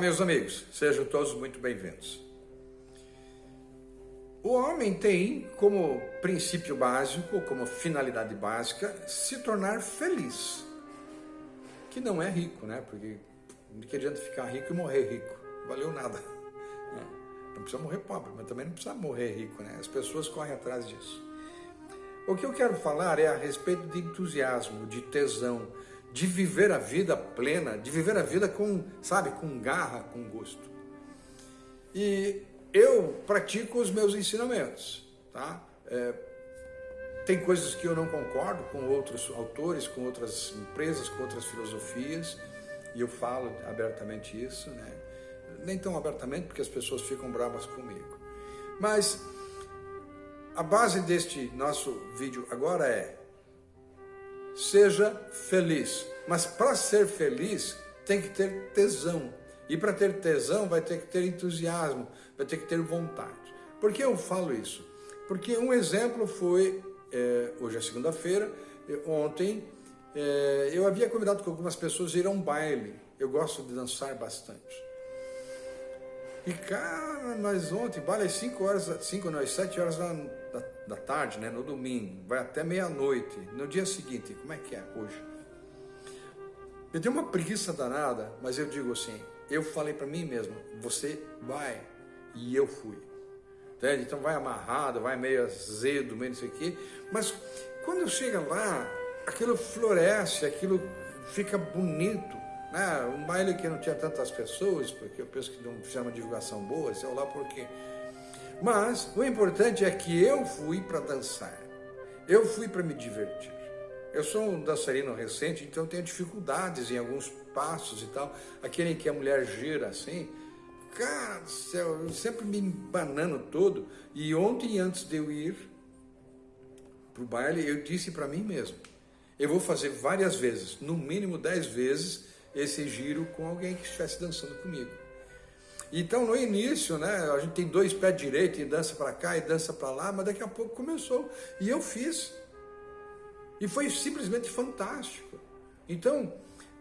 meus amigos, sejam todos muito bem-vindos. O homem tem como princípio básico, como finalidade básica, se tornar feliz. Que não é rico, né? Porque não que adianta ficar rico e morrer rico. Valeu nada. Não precisa morrer pobre, mas também não precisa morrer rico, né? As pessoas correm atrás disso. O que eu quero falar é a respeito de entusiasmo, de tesão, de viver a vida plena, de viver a vida com, sabe, com garra, com gosto. E eu pratico os meus ensinamentos, tá? É, tem coisas que eu não concordo com outros autores, com outras empresas, com outras filosofias, e eu falo abertamente isso, né? Nem tão abertamente porque as pessoas ficam bravas comigo. Mas a base deste nosso vídeo agora é seja feliz. Mas para ser feliz, tem que ter tesão. E para ter tesão, vai ter que ter entusiasmo, vai ter que ter vontade. Por que eu falo isso? Porque um exemplo foi, é, hoje é segunda-feira, ontem, é, eu havia convidado com algumas pessoas a ir a um baile. Eu gosto de dançar bastante. E cara, nós ontem, baile às 5 horas, 5 não, às 7 horas da, da, tarde, né, no domingo, vai até meia-noite. No dia seguinte, como é que é hoje? Eu tenho uma preguiça danada, mas eu digo assim, eu falei para mim mesmo, você vai, e eu fui. Entende? Então vai amarrado, vai meio azedo, meio não sei o quê, mas quando chega lá, aquilo floresce, aquilo fica bonito, né? Um baile que não tinha tantas pessoas, porque eu penso que não fizeram uma divulgação boa, sei lá por quê. Mas o importante é que eu fui para dançar. Eu fui para me divertir. Eu sou um dançarino recente, então tenho dificuldades em alguns passos e tal. Aquele que a mulher gira assim, cara do céu, eu sempre me embanando todo. E ontem, antes de eu ir para o baile, eu disse para mim mesmo, eu vou fazer várias vezes, no mínimo dez vezes, esse giro com alguém que estivesse dançando comigo. Então, no início, né, a gente tem dois pés direitos e dança para cá e dança para lá, mas daqui a pouco começou. E eu fiz. E foi simplesmente fantástico. Então,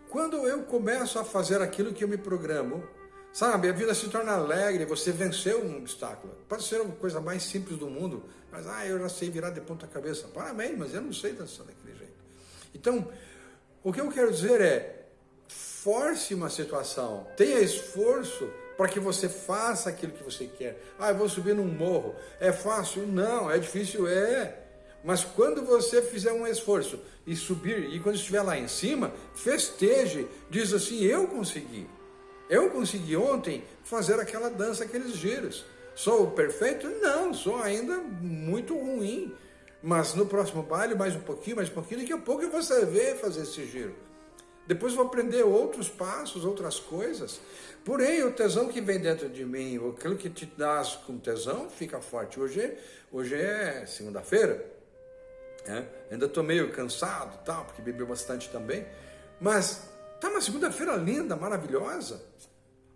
quando eu começo a fazer aquilo que eu me programo, sabe, a vida se torna alegre, você venceu um obstáculo. Pode ser a coisa mais simples do mundo, mas, ah, eu já sei virar de ponta cabeça. Parabéns, mas eu não sei dançar daquele jeito. Então, o que eu quero dizer é, force uma situação, tenha esforço para que você faça aquilo que você quer. Ah, eu vou subir num morro. É fácil? Não. É difícil? É. Mas quando você fizer um esforço e subir, e quando estiver lá em cima, festeje, diz assim, eu consegui. Eu consegui ontem fazer aquela dança, aqueles giros. Sou perfeito? Não, sou ainda muito ruim. Mas no próximo baile, mais um pouquinho, mais um pouquinho, daqui a pouco você vê fazer esse giro. Depois vou aprender outros passos, outras coisas. Porém, o tesão que vem dentro de mim, aquilo que te dá com tesão, fica forte. Hoje, hoje é segunda-feira, né? ainda estou meio cansado, tal, porque bebi bastante também. Mas tá uma segunda-feira linda, maravilhosa.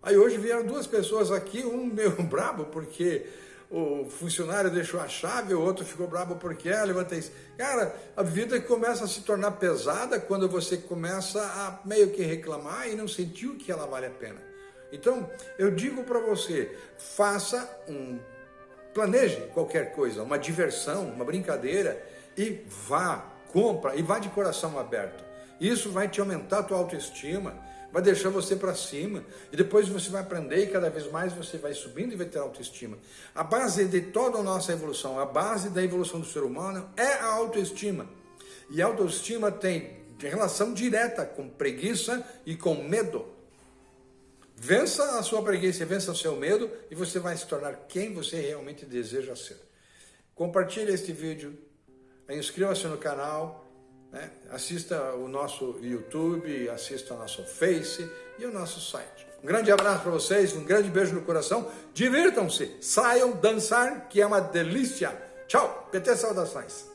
Aí hoje vieram duas pessoas aqui, um meio brabo, porque o funcionário deixou a chave, o outro ficou bravo porque é, levanta isso. Cara, a vida começa a se tornar pesada quando você começa a meio que reclamar e não sentiu que ela vale a pena. Então, eu digo para você, faça um, planeje qualquer coisa, uma diversão, uma brincadeira e vá, compra e vá de coração aberto. Isso vai te aumentar a tua autoestima, vai deixar você para cima, e depois você vai aprender e cada vez mais você vai subindo e vai ter autoestima. A base de toda a nossa evolução, a base da evolução do ser humano é a autoestima. E a autoestima tem relação direta com preguiça e com medo. Vença a sua preguiça, vença o seu medo e você vai se tornar quem você realmente deseja ser. Compartilhe este vídeo, inscreva-se no canal, né? Assista o nosso YouTube, assista o nosso Face e o nosso site. Um grande abraço para vocês, um grande beijo no coração. Divirtam-se, saiam dançar, que é uma delícia. Tchau, PT Saudações.